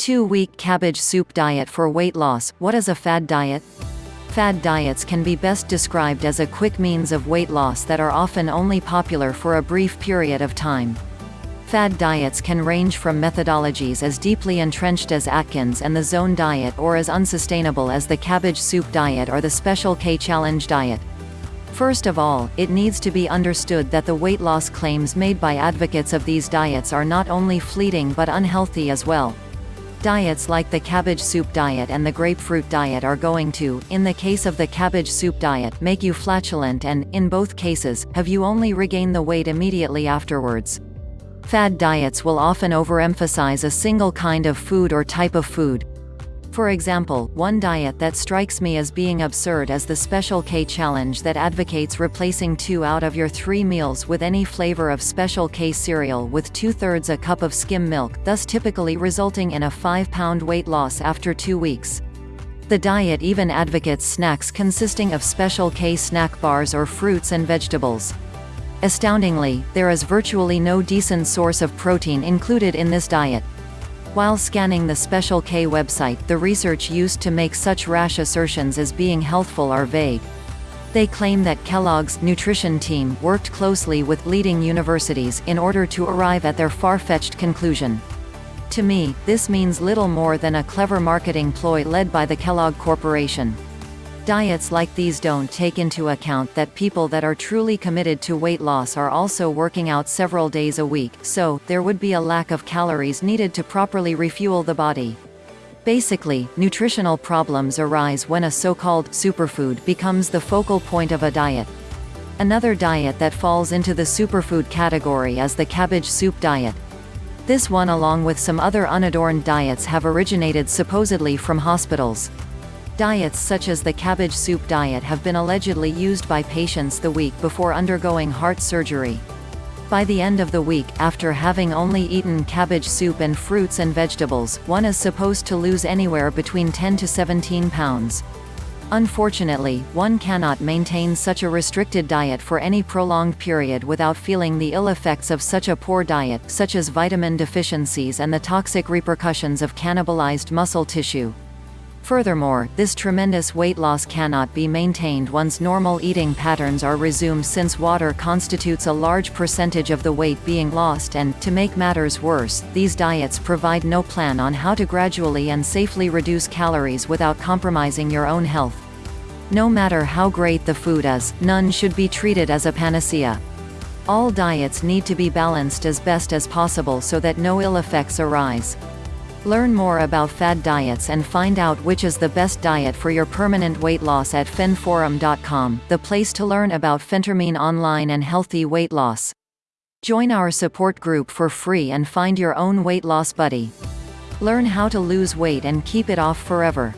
2-week cabbage soup diet for weight loss. What is a fad diet? Fad diets can be best described as a quick means of weight loss that are often only popular for a brief period of time. Fad diets can range from methodologies as deeply entrenched as Atkins and the Zone diet or as unsustainable as the cabbage soup diet or the Special K challenge diet. First of all, it needs to be understood that the weight loss claims made by advocates of these diets are not only fleeting but unhealthy as well. Diets like the cabbage soup diet and the grapefruit diet are going to, in the case of the cabbage soup diet, make you flatulent and, in both cases, have you only regain the weight immediately afterwards. Fad diets will often overemphasize a single kind of food or type of food, for example, one diet that strikes me as being absurd is the Special K challenge that advocates replacing two out of your three meals with any flavor of Special K cereal with two-thirds a cup of skim milk, thus typically resulting in a 5-pound weight loss after two weeks. The diet even advocates snacks consisting of Special K snack bars or fruits and vegetables. Astoundingly, there is virtually no decent source of protein included in this diet. While scanning the Special K website, the research used to make such rash assertions as being healthful are vague. They claim that Kellogg's nutrition team worked closely with leading universities in order to arrive at their far-fetched conclusion. To me, this means little more than a clever marketing ploy led by the Kellogg Corporation. Diets like these don't take into account that people that are truly committed to weight loss are also working out several days a week, so, there would be a lack of calories needed to properly refuel the body. Basically, nutritional problems arise when a so-called superfood becomes the focal point of a diet. Another diet that falls into the superfood category is the cabbage soup diet. This one along with some other unadorned diets have originated supposedly from hospitals. Diets such as the cabbage soup diet have been allegedly used by patients the week before undergoing heart surgery. By the end of the week, after having only eaten cabbage soup and fruits and vegetables, one is supposed to lose anywhere between 10 to 17 pounds. Unfortunately, one cannot maintain such a restricted diet for any prolonged period without feeling the ill effects of such a poor diet, such as vitamin deficiencies and the toxic repercussions of cannibalized muscle tissue. Furthermore, this tremendous weight loss cannot be maintained once normal eating patterns are resumed since water constitutes a large percentage of the weight being lost and, to make matters worse, these diets provide no plan on how to gradually and safely reduce calories without compromising your own health. No matter how great the food is, none should be treated as a panacea. All diets need to be balanced as best as possible so that no ill effects arise. Learn more about fad diets and find out which is the best diet for your permanent weight loss at phenforum.com, the place to learn about phentermine online and healthy weight loss. Join our support group for free and find your own weight loss buddy. Learn how to lose weight and keep it off forever.